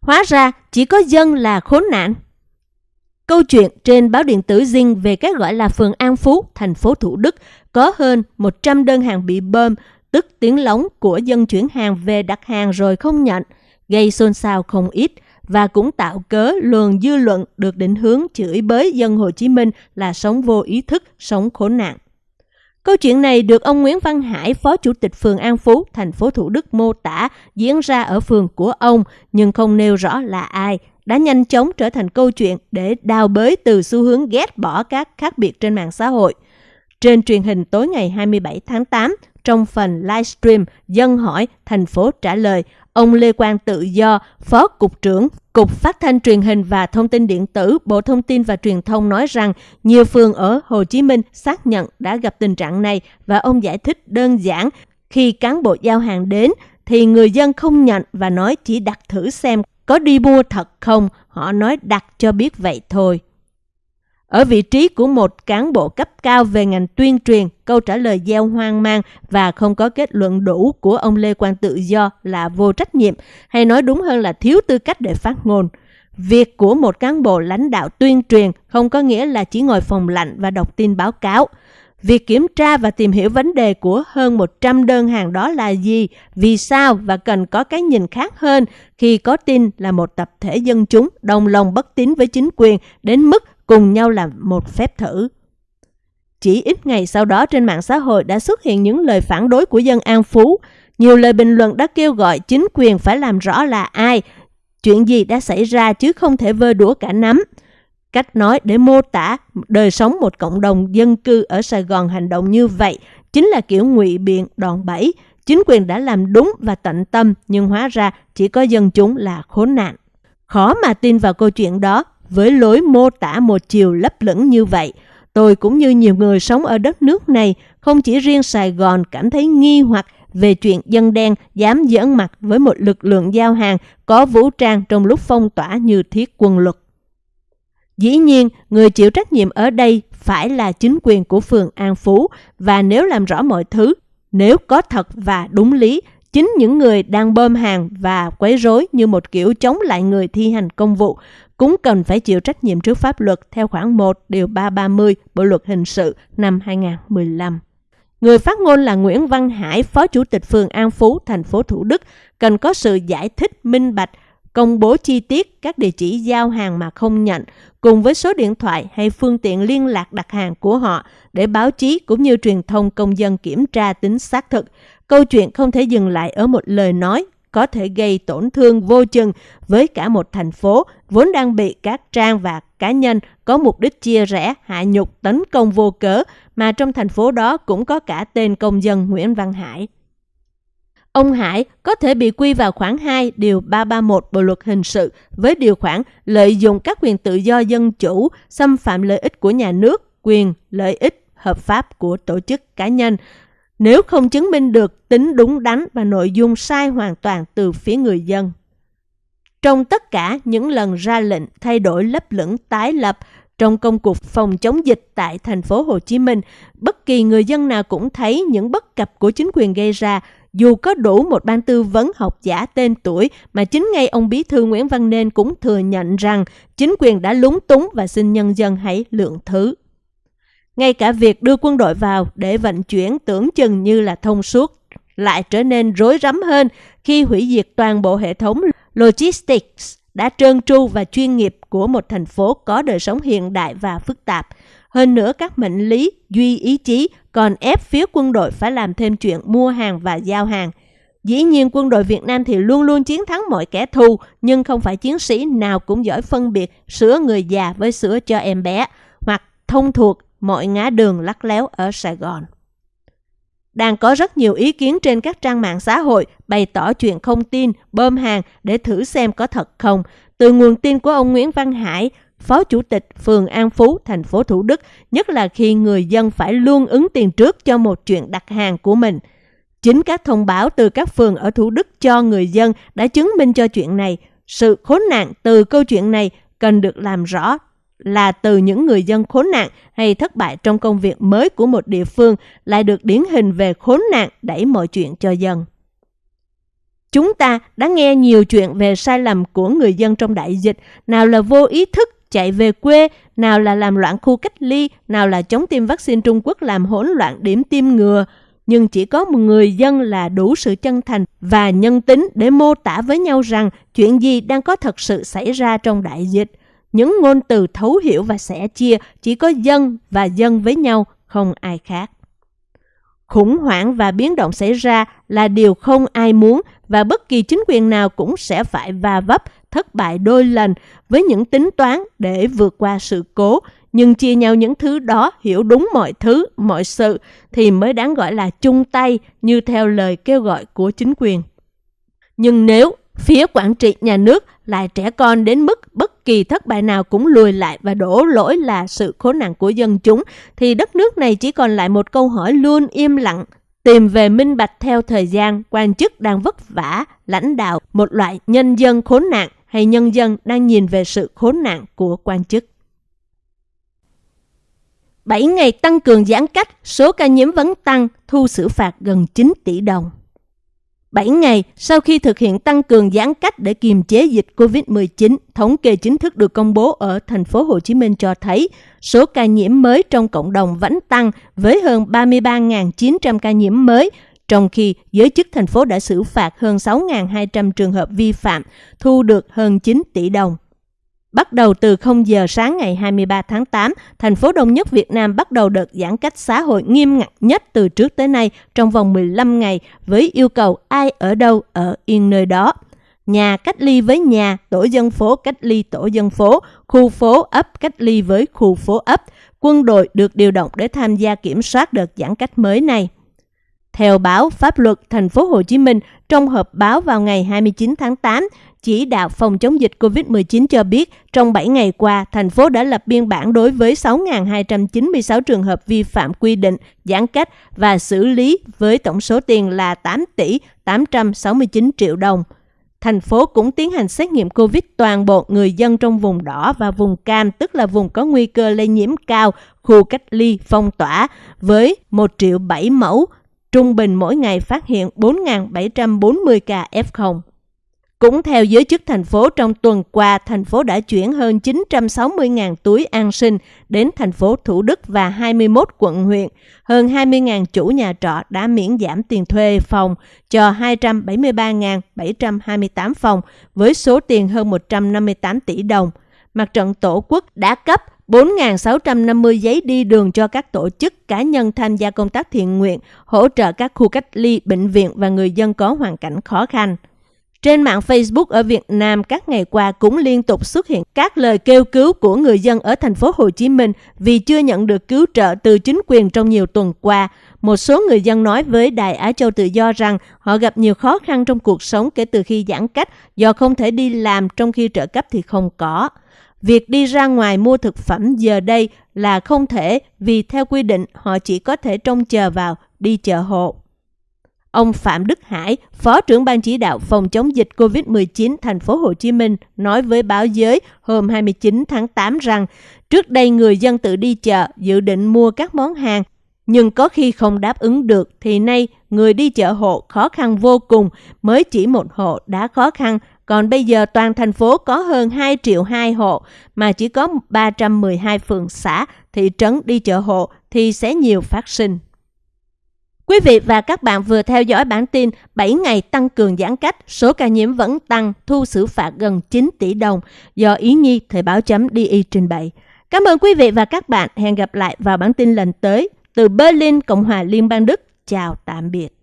Hóa ra chỉ có dân là khốn nạn. Câu chuyện trên báo điện tử Zing về cái gọi là phường An Phú, thành phố Thủ Đức có hơn 100 đơn hàng bị bơm, tức tiếng lóng của dân chuyển hàng về đặt hàng rồi không nhận, gây xôn xao không ít và cũng tạo cớ luồng dư luận được định hướng chửi bới dân Hồ Chí Minh là sống vô ý thức, sống khốn nạn. Câu chuyện này được ông Nguyễn Văn Hải, Phó Chủ tịch phường An Phú, thành phố Thủ Đức mô tả diễn ra ở phường của ông, nhưng không nêu rõ là ai, đã nhanh chóng trở thành câu chuyện để đào bới từ xu hướng ghét bỏ các khác biệt trên mạng xã hội. Trên truyền hình tối ngày 27 tháng 8, trong phần livestream Dân hỏi, thành phố trả lời, ông Lê Quang Tự Do, Phó Cục trưởng Cục Phát thanh Truyền hình và Thông tin Điện tử, Bộ Thông tin và Truyền thông nói rằng nhiều phường ở Hồ Chí Minh xác nhận đã gặp tình trạng này và ông giải thích đơn giản khi cán bộ giao hàng đến thì người dân không nhận và nói chỉ đặt thử xem có đi mua thật không, họ nói đặt cho biết vậy thôi. Ở vị trí của một cán bộ cấp cao về ngành tuyên truyền, câu trả lời gieo hoang mang và không có kết luận đủ của ông Lê Quang Tự Do là vô trách nhiệm, hay nói đúng hơn là thiếu tư cách để phát ngôn. Việc của một cán bộ lãnh đạo tuyên truyền không có nghĩa là chỉ ngồi phòng lạnh và đọc tin báo cáo. Việc kiểm tra và tìm hiểu vấn đề của hơn 100 đơn hàng đó là gì, vì sao và cần có cái nhìn khác hơn khi có tin là một tập thể dân chúng đồng lòng bất tín với chính quyền đến mức cùng nhau làm một phép thử. Chỉ ít ngày sau đó trên mạng xã hội đã xuất hiện những lời phản đối của dân An Phú. Nhiều lời bình luận đã kêu gọi chính quyền phải làm rõ là ai, chuyện gì đã xảy ra chứ không thể vơ đũa cả nắm. Cách nói để mô tả đời sống một cộng đồng dân cư ở Sài Gòn hành động như vậy chính là kiểu ngụy biện đòn bẩy. Chính quyền đã làm đúng và tận tâm nhưng hóa ra chỉ có dân chúng là khốn nạn. Khó mà tin vào câu chuyện đó với lối mô tả một chiều lấp lửng như vậy. Tôi cũng như nhiều người sống ở đất nước này, không chỉ riêng Sài Gòn cảm thấy nghi hoặc về chuyện dân đen dám giỡn mặt với một lực lượng giao hàng có vũ trang trong lúc phong tỏa như thiết quân luật. Dĩ nhiên, người chịu trách nhiệm ở đây phải là chính quyền của phường An Phú và nếu làm rõ mọi thứ, nếu có thật và đúng lý, chính những người đang bơm hàng và quấy rối như một kiểu chống lại người thi hành công vụ cũng cần phải chịu trách nhiệm trước pháp luật theo khoản 1 điều 330 Bộ luật hình sự năm 2015. Người phát ngôn là Nguyễn Văn Hải, Phó Chủ tịch phường An Phú, thành phố Thủ Đức, cần có sự giải thích minh bạch, công bố chi tiết các địa chỉ giao hàng mà không nhận, cùng với số điện thoại hay phương tiện liên lạc đặt hàng của họ để báo chí cũng như truyền thông công dân kiểm tra tính xác thực. Câu chuyện không thể dừng lại ở một lời nói có thể gây tổn thương vô chừng với cả một thành phố vốn đang bị các trang và cá nhân có mục đích chia rẽ, hạ nhục, tấn công vô cớ, mà trong thành phố đó cũng có cả tên công dân Nguyễn Văn Hải. Ông Hải có thể bị quy vào khoản 2 điều 331 Bộ luật hình sự với điều khoản lợi dụng các quyền tự do dân chủ, xâm phạm lợi ích của nhà nước, quyền, lợi ích hợp pháp của tổ chức cá nhân, nếu không chứng minh được tính đúng đắn và nội dung sai hoàn toàn từ phía người dân. Trong tất cả những lần ra lệnh thay đổi lấp lửng tái lập trong công cuộc phòng chống dịch tại thành phố Hồ Chí Minh, bất kỳ người dân nào cũng thấy những bất cập của chính quyền gây ra, dù có đủ một ban tư vấn học giả tên tuổi mà chính ngay ông Bí thư Nguyễn Văn Nên cũng thừa nhận rằng chính quyền đã lúng túng và xin nhân dân hãy lượng thứ. Ngay cả việc đưa quân đội vào để vận chuyển tưởng chừng như là thông suốt lại trở nên rối rắm hơn khi hủy diệt toàn bộ hệ thống logistics đã trơn tru và chuyên nghiệp của một thành phố có đời sống hiện đại và phức tạp. Hơn nữa các mệnh lý, duy ý chí còn ép phía quân đội phải làm thêm chuyện mua hàng và giao hàng. Dĩ nhiên quân đội Việt Nam thì luôn luôn chiến thắng mọi kẻ thù, nhưng không phải chiến sĩ nào cũng giỏi phân biệt sữa người già với sữa cho em bé, hoặc thông thuộc mọi ngã đường lắc léo ở Sài Gòn. Đang có rất nhiều ý kiến trên các trang mạng xã hội bày tỏ chuyện không tin, bơm hàng để thử xem có thật không. Từ nguồn tin của ông Nguyễn Văn Hải, Phó Chủ tịch phường An Phú, thành phố Thủ Đức, nhất là khi người dân phải luôn ứng tiền trước cho một chuyện đặt hàng của mình. Chính các thông báo từ các phường ở Thủ Đức cho người dân đã chứng minh cho chuyện này. Sự khốn nạn từ câu chuyện này cần được làm rõ là từ những người dân khốn nạn hay thất bại trong công việc mới của một địa phương lại được điển hình về khốn nạn đẩy mọi chuyện cho dân. Chúng ta đã nghe nhiều chuyện về sai lầm của người dân trong đại dịch, nào là vô ý thức chạy về quê, nào là làm loạn khu cách ly, nào là chống tiêm vaccine Trung Quốc làm hỗn loạn điểm tiêm ngừa. Nhưng chỉ có một người dân là đủ sự chân thành và nhân tính để mô tả với nhau rằng chuyện gì đang có thật sự xảy ra trong đại dịch. Những ngôn từ thấu hiểu và sẻ chia chỉ có dân và dân với nhau, không ai khác. Khủng hoảng và biến động xảy ra là điều không ai muốn và bất kỳ chính quyền nào cũng sẽ phải va vấp, thất bại đôi lần với những tính toán để vượt qua sự cố. Nhưng chia nhau những thứ đó, hiểu đúng mọi thứ, mọi sự thì mới đáng gọi là chung tay như theo lời kêu gọi của chính quyền. Nhưng nếu phía quản trị nhà nước lại trẻ con đến mức bất kỳ thất bại nào cũng lùi lại và đổ lỗi là sự khốn nạn của dân chúng, thì đất nước này chỉ còn lại một câu hỏi luôn im lặng, tìm về minh bạch theo thời gian, quan chức đang vất vả, lãnh đạo một loại nhân dân khốn nạn hay nhân dân đang nhìn về sự khốn nạn của quan chức. 7 ngày tăng cường giãn cách, số ca nhiễm vẫn tăng, thu xử phạt gần 9 tỷ đồng. 7 ngày sau khi thực hiện tăng cường giãn cách để kiềm chế dịch COVID-19, thống kê chính thức được công bố ở thành phố Hồ Chí Minh cho thấy số ca nhiễm mới trong cộng đồng vẫn tăng với hơn 33.900 ca nhiễm mới, trong khi giới chức thành phố đã xử phạt hơn 6.200 trường hợp vi phạm, thu được hơn 9 tỷ đồng. Bắt đầu từ 0 giờ sáng ngày 23 tháng 8, thành phố Đông Nhất Việt Nam bắt đầu đợt giãn cách xã hội nghiêm ngặt nhất từ trước tới nay trong vòng 15 ngày với yêu cầu ai ở đâu ở yên nơi đó. Nhà cách ly với nhà, tổ dân phố cách ly tổ dân phố, khu phố ấp cách ly với khu phố ấp. Quân đội được điều động để tham gia kiểm soát đợt giãn cách mới này. Theo báo Pháp luật Thành phố Hồ Chí Minh, trong họp báo vào ngày 29 tháng 8, chỉ đạo phòng chống dịch COVID-19 cho biết trong 7 ngày qua, thành phố đã lập biên bản đối với 6.296 trường hợp vi phạm quy định giãn cách và xử lý với tổng số tiền là 8 tỷ 869 triệu đồng. Thành phố cũng tiến hành xét nghiệm COVID toàn bộ người dân trong vùng đỏ và vùng cam, tức là vùng có nguy cơ lây nhiễm cao, khu cách ly, phong tỏa, với 1 triệu 7 mẫu, trung bình mỗi ngày phát hiện 4.740 ca F0. Cũng theo giới chức thành phố, trong tuần qua, thành phố đã chuyển hơn 960.000 túi an sinh đến thành phố Thủ Đức và 21 quận huyện. Hơn 20.000 chủ nhà trọ đã miễn giảm tiền thuê phòng cho 273.728 phòng với số tiền hơn 158 tỷ đồng. Mặt trận Tổ quốc đã cấp 4.650 giấy đi đường cho các tổ chức cá nhân tham gia công tác thiện nguyện, hỗ trợ các khu cách ly, bệnh viện và người dân có hoàn cảnh khó khăn. Trên mạng Facebook ở Việt Nam, các ngày qua cũng liên tục xuất hiện các lời kêu cứu của người dân ở thành phố Hồ Chí Minh vì chưa nhận được cứu trợ từ chính quyền trong nhiều tuần qua. Một số người dân nói với Đài Á Châu Tự Do rằng họ gặp nhiều khó khăn trong cuộc sống kể từ khi giãn cách do không thể đi làm, trong khi trợ cấp thì không có. Việc đi ra ngoài mua thực phẩm giờ đây là không thể vì theo quy định họ chỉ có thể trông chờ vào đi chợ hộ. Ông Phạm Đức Hải, Phó trưởng ban chỉ đạo phòng chống dịch COVID-19 thành phố Hồ Chí Minh nói với báo giới hôm 29 tháng 8 rằng trước đây người dân tự đi chợ dự định mua các món hàng nhưng có khi không đáp ứng được thì nay người đi chợ hộ khó khăn vô cùng, mới chỉ một hộ đã khó khăn, còn bây giờ toàn thành phố có hơn 2 triệu 2 hộ mà chỉ có 312 phường xã, thị trấn đi chợ hộ thì sẽ nhiều phát sinh. Quý vị và các bạn vừa theo dõi bản tin 7 ngày tăng cường giãn cách, số ca nhiễm vẫn tăng, thu xử phạt gần 9 tỷ đồng do Ý Nhi Thời báo chấm DI trình bày. Cảm ơn quý vị và các bạn. Hẹn gặp lại vào bản tin lần tới. Từ Berlin, Cộng hòa Liên bang Đức. Chào tạm biệt.